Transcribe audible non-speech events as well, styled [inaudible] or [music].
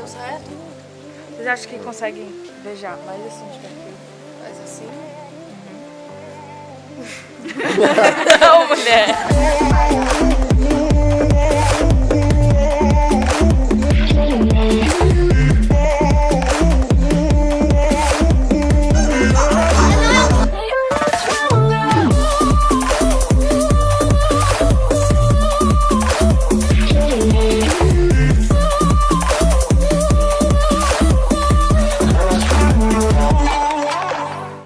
deu certo? Vocês acham que conseguem beijar mais assim de perfil? mais assim. Uhum. [laughs] Não, mulher. [laughs]